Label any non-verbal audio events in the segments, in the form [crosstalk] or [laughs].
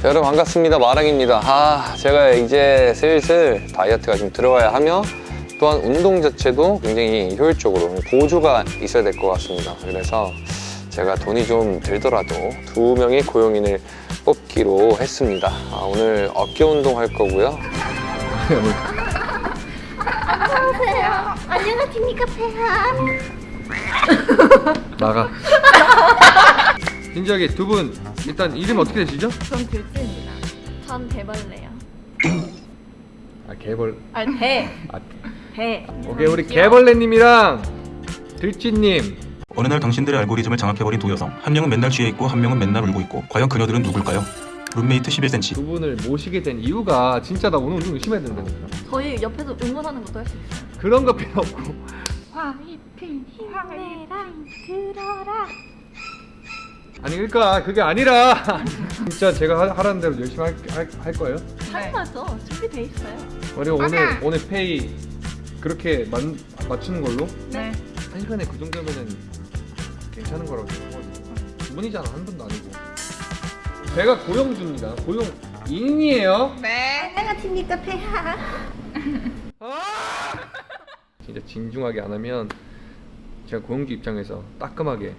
자, 여러분 반갑습니다. 마랑입니다. 아 제가 이제 슬슬 다이어트가 좀 들어가야 하며 또한 운동 자체도 굉장히 효율적으로 보조가 있어야 될 것 같습니다. 그래서 제가 돈이 좀 들더라도 두 명의 고용인을 뽑기로 했습니다. 아, 오늘 어깨 운동 할 거고요. 안녕하세요. 안녕하십니까 폐한. 나가. [laughs] 진지하게 두분 일단 이름 어떻게 되시죠? 전 들지입니다. 전 대벌레요. 아 개벌 아, 대. 아 대. 오케이 우리 개벌레님이랑 들쥐님 어느 날 당신들의 알고리즘을 장악해버린 두 여성 한 명은 맨날 취해 있고 한 명은 맨날 울고 있고 과연 그녀들은 누굴까요? 룸메이트 11cm 두 분을 모시게 된 이유가 진짜 나 오늘 운동 열심히 해야 된다니까 저희 옆에서 응원하는 것도 할 수 있어요. 그런 거 필요 없고 화이팅, 화이팅. 내랑 들어라. 아니 그러니까 그게 아니라 [laughs] 진짜 제가 하- 하라는 대로 열심히 할, 할, 할 거예요 당연하죠. 준비돼 있어요. 우리 오늘 오늘 페이 그렇게 만, 맞추는 걸로 네. 한 시간에 그 정도면은 괜찮은 거라고 생각하거든요 두 분이잖아 한 분도 아니고 제가 고용주입니다 고용인이에요 네. 안녕하십니까 폐한. [laughs] 진짜 진중하게 안 하면 제가 고용주 입장에서 따끔하게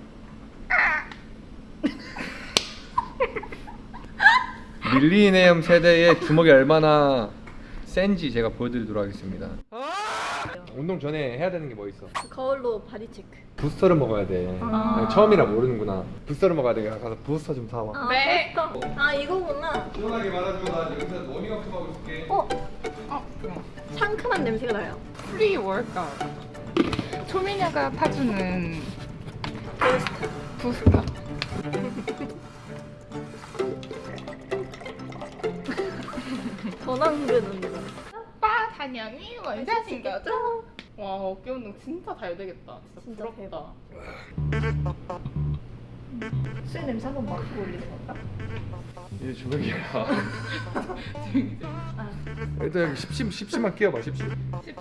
밀레니엄 세대의 주먹이 얼마나 센지 제가 보여드리도록 하겠습니다 운동 전에 해야 되는 게 뭐 있어? 거울로 body check. 부스터를 먹어야 돼 아. 처음이라 모르는구나 부스터를 먹어야 돼 가서 부스터 좀 사와 아, 네. 아 이거구나. 시원하게 말아주고 나 여기서 워밍업 좀 하고 있을게 어 어, 그래. 상큼한 냄새가 나요. 프리 월까. 초미녀가 타주는 부스터. [laughs] 전완근 운동. 오빠 단영이 원샷 신겨줘. 와 어깨 운동 진짜 잘 되겠다. 진짜, 진짜 부럽다. 술 냄새 한번 맡고 올리는 건가? 이제 주먹이야 [laughs] 아, 일단 여기 10심, 10심만 끼워봐 10심 씹씹.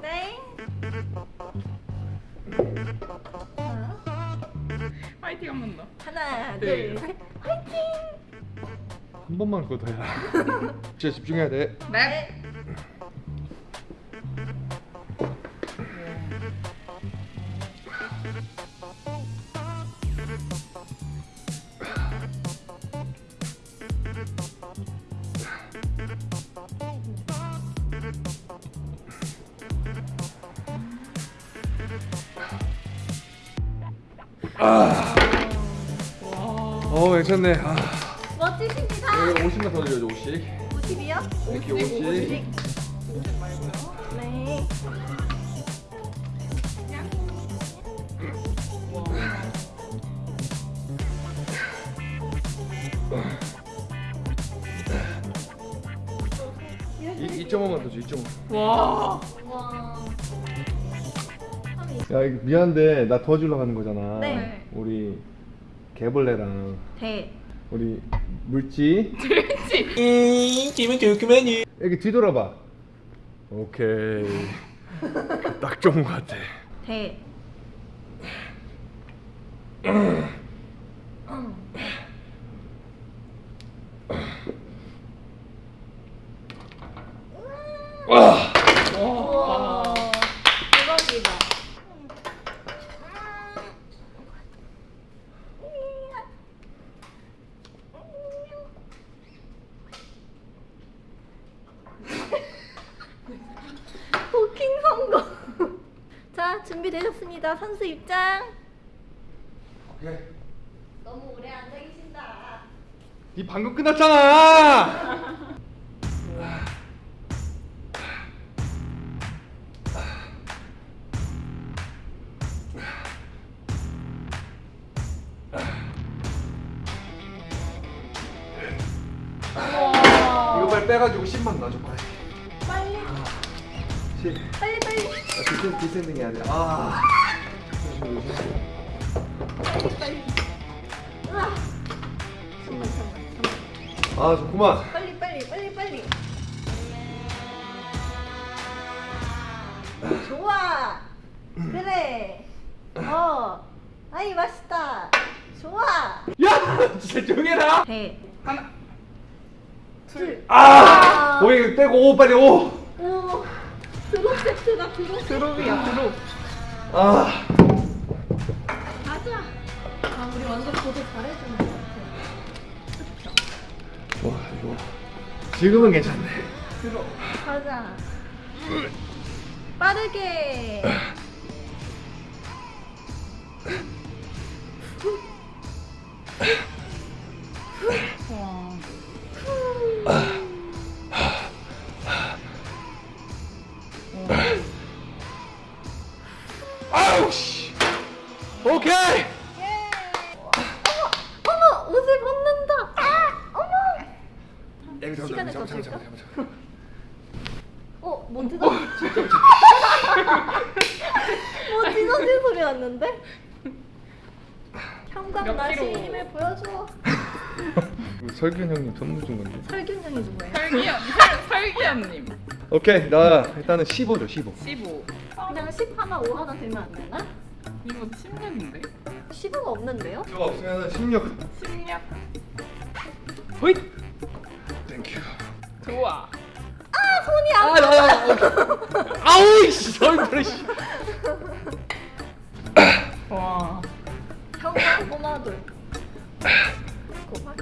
네. 파이팅 한 번 더. 하나, 네. 둘, 셋. 한 번만 그거 더 해라 진짜 집중해야 돼. 네. 어 괜찮네. 아, 여기 50만 더 드려줘 50 50이요? 이렇게 50 네. 이 2.5만 더 줘 2.5 와. 와. 야 이거 미안한데 나 도와주려고 하는 거잖아 네. 우리 개벌레랑 대. 우리 물지. 음, 기분 좋구만요 여기 뒤돌아봐. 오케이. 딱 좋은 거 같아. 대. 와. 대박이다. 도킹 성공. 자, 준비되셨습니다. 선수 입장. 오케이 너무 오래 앉아 계신다. 니 방금 끝났잖아 이거 빨리 빼가지고 10만 놔줘 빨리, 10 빨리, 빨리. 아, 디센, 디센딩 해야 돼. 아. 빨리. 으아. 잠만, 잠만, 잠만. 아, 좋구만. 빨리, 빨리, 빨리, 빨리. 좋아. 그래. 어. 아이 맛있다. 좋아. 야! 진짜 조용해라! 배. 하나. 둘. 아! 오이 떼고 오 빨리 오! 오. 드롭 세트다 드롭. 드롭이야 드롭. 아! 가자. 아 우리 완전 보도 잘해주는 것 같아. 와 이거 지금은 괜찮네 가자. 빠르게. [laughs] 야, 이거 잠깐만, 시간을 잠깐만, 더 잠깐만, 줄까? 잠깐만, 어 뭔지 뭐 찢어진 [laughs] 소리 났는데? 형광 몇 나시? 힘을 보여줘. [laughs] 설균 형님 선물 준 건데 설균 형이 누구예요? 설기현 설 설기현님. 오케이 나 일단은 15죠 15 15. 그냥 10 하나 5 하나 되면 안 되나? 이거 10년인데? 15가 없는데요? 저거 없으면 16 10년. 호잇! 땡큐 좋아. 아 손이 안. 아 나야 아우 씨 얼굴에 [laughs] 씨 와. 형광 꼬마돌. 꼬마.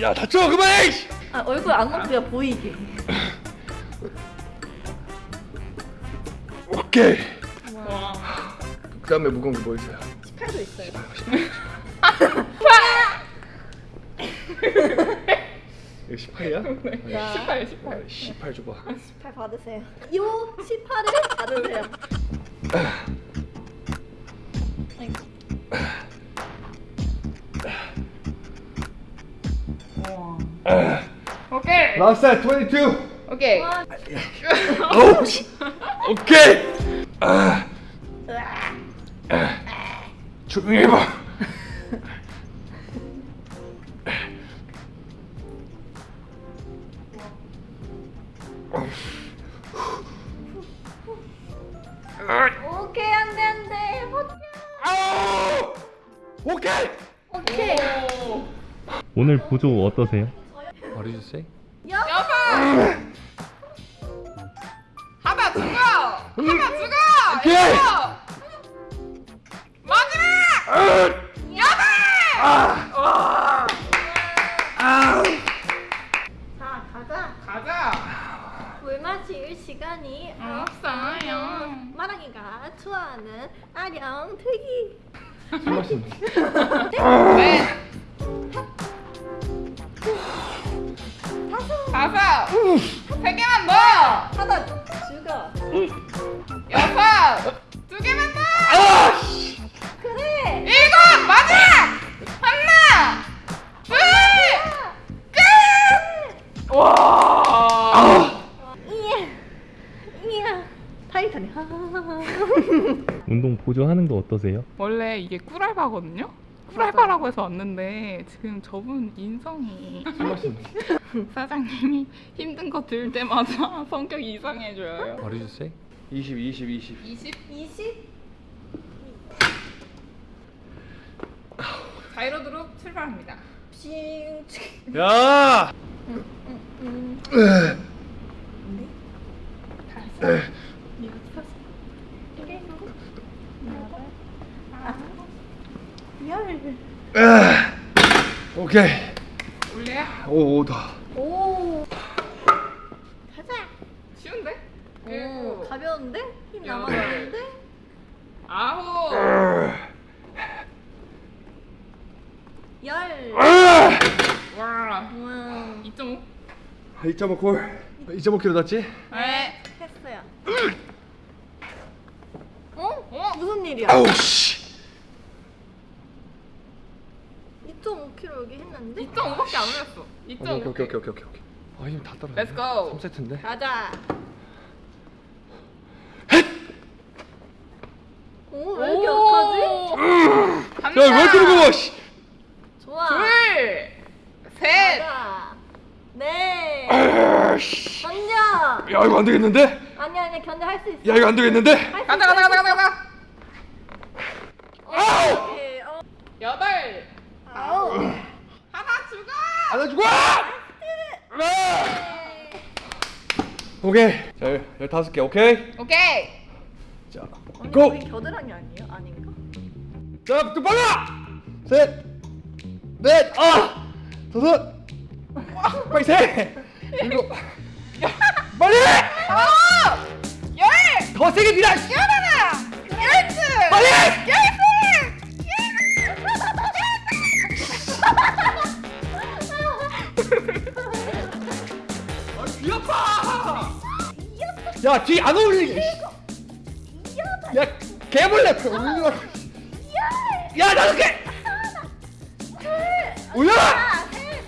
야 다쳐 그만해! 씨! 아 얼굴 안목뼈 보이게. 오케이 와. 그 다음에 무거운 게 뭐 있어요? 18도 있어요. [laughs] [laughs] 이거 18이야? 자. 18, 18. 18 줘봐 18 받으세요. 요 18을 받으세요. 아이고. 와. 오케이. last 22 오케이. 와, 어우 씨 오케이 아. 조용히 해봐 오늘 보조 어떠세요? What did you say? 여. 여섯. 하나 죽어. 하나 죽어. 오케이. 마지막. 여덟. 와. 자 가자. 가자. 물 마실 시간이 없어요. 마랑이가 좋아하는 아령 들기. 술 마시는 네. 세 개만 더. 하나 죽어. 여섯. 두 개만 더. 그래. 일곱. 마지막. 하나. 둘. 끝. 와. 이야. 이야. 타이탄이. 운동 보조하는 거 어떠세요? 원래 이게 꿀알바거든요. 꿀알바라고 해서 왔는데 지금 저분 인성이 술 마시는 사장님이 힘든 거 들 때마다 성격이 이상해져요. What did you say? 20 20 20 20 20. 자이로드로 출발합니다. 싱. 야! 열. 오케이 올려요? 오 오다 오. 가자. 쉬운데? 오 일곱, 가벼운데? 힘 여덟. 남았는데? 아홉, 열. 와, 우와. 2.5. 2.5 콜 2.5kg 났지? 네. 했어요. 어? 어? 무슨 일이야? 아우 씨 2.5kg 여기 했는데? 2.5밖에 안 올렸어. 오케이 2.5. 오케이 오케이 오케이 오케이 아 힘 다 떨어져 Let's go. 3세트인데 가자. 오, 왜 이렇게 약하지? 야왜 이렇게 무거워 씨 좋아. 둘, 셋, 가자. 네. 아씨 견뎌. 야 이거 안 되겠는데? 아니 아니 견뎌 할 수 있어. 야 이거 안 되겠는데? 할수 가자, 있어, 가자, 할수 가자, 가자, 가자. 있어. 오케이. 어. 여덟, 아우. 하나 죽어. 안아주고! 오케이. 자, 열다섯 개, 오케이? 오케이. 자, 언니 고! 겨드랑이 아니에요? 아닌가? 자, 또 빨라! 셋! 넷! 아! 다섯! 빨리 셋! 일곱! [laughs] 빨리! 열. 더 세게 밀어! 열하나. 열둘. 빨리! 열셋. 아, 귀! [laughs] 야, 뒤안 어울리게! 야, 개벌레! 올려! 야, 다섯 개! 올려라! 아, 셋!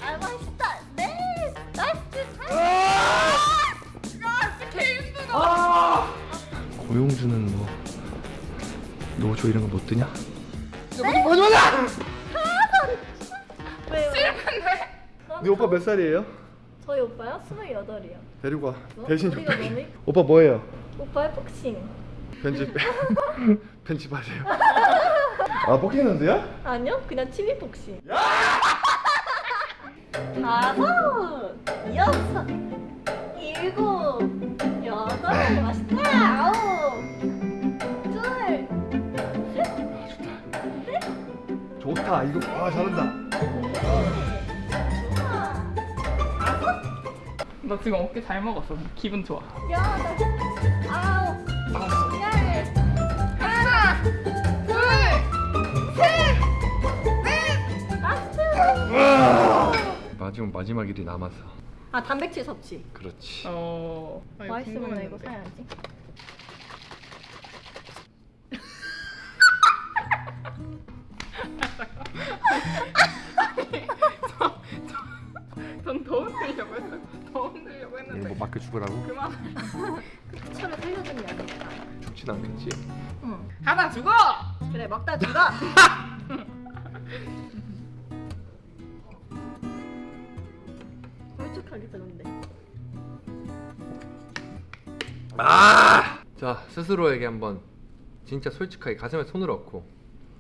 아, 개! 고용주는 뭐 노조 이런 거 못 뜨냐? 뭐지 뭐지? 왜요? 네 오빠 몇 살이에요? 저희 오빠요? 스물여덟이요. 데리고 와. 뭐? 대신. 너무 [laughs] 오빠 뭐예요? 오빠의 복싱. 편집 [laughs] 편집하세요. 아 복싱 선수야? 아니요, 그냥 취미 복싱. [laughs] 다섯, 여섯, 일곱, 여덟, 맛있다. 아홉, 둘, 좋다. 이거 아 잘한다. 너 지금 어깨 잘 먹었어. 기분 좋아. 여덟, 아홉, 열. 하나, 둘, 셋, 넷. 맛있어. 마지막 마지막 일이 남았어. 아 단백질 섭취. 그렇지. 어. 아, 맛있으면 나 이거. 사야지. 전 더 흔들려고 했어. 더 흔들려고 했는데. 뭐 맡겨 죽으라고? 그만. 죽진 않겠지. 응. 하나 죽어. 그래 먹다 죽어. 솔직하게 그런데. 아! 자 스스로에게 한번 진짜 솔직하게 가슴에 손을 얹고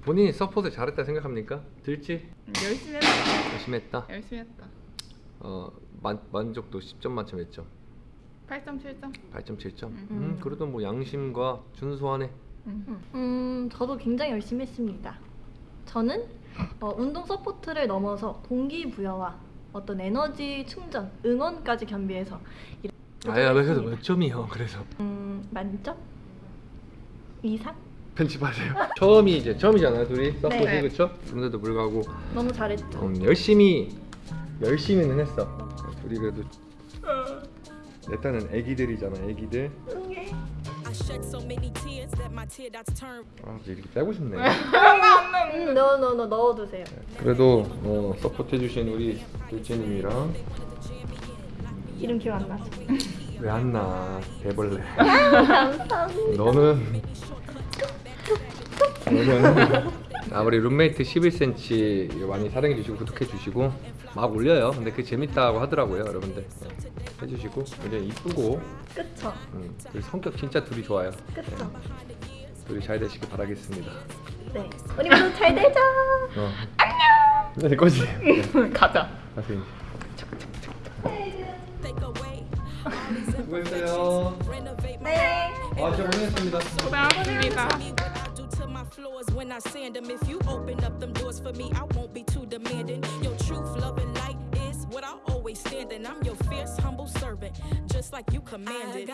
본인이 support 잘했다 생각합니까? 들지? 열심히 했다. 열심히 했다. 열심히 했다. 어 만, 만족도 10점 만점 몇 점? 8점, 7점. 8.7점. 음. 음, 그래도 뭐 양심과 준수하네. 음, 저도 굉장히 열심히 했습니다. 저는 어, 운동 support를 넘어서 동기부여와 어떤 에너지 충전, 응원까지 겸비해서 아야 왜 그래도 몇 점이요? 그래서 음, 만점 이상 편집하세요. [laughs] 처음이 이제 처음이잖아요, 둘이 support 네. 그렇죠? 그런데도 불구하고 너무 잘했죠. 음, 열심히 열심히는 했어. 둘이 그래도 내 딴은 애기들이잖아, 애기들. 아, 이제 이렇게 빼고 싶네. 음, 넣어 넣어 넣어 넣어두세요. 그래도 어, support 해주신 우리 둘째님이랑 이름 기억 안 나죠? 왜 안 나? 개벌레. [laughs] 감사합니다. 너는 [laughs] 너는 아 우리 룸메이트 11cm 많이 사랑해 주시고 구독해 주시고 막 올려요. 근데 그게 재밌다고 하더라고요, 여러분들. 네, 해주시고 굉장히 이쁘고 그쵸? 음, 그리고 성격 진짜 둘이 좋아요. 그쵸? 둘이 잘 되시길 바라겠습니다. 네. 우리 모두 잘 되자. 어. 안녕. 네, 거지. [laughs] 네, 가자. 가세요. away 수고했어요. 네. 아, 진짜 고생했습니다. 고생하셨습니다. Floors when I sand them if you open up them doors for me I won't be too demanding. Your truth love and light is what I always stand in. I'm your fierce humble servant just like you commanded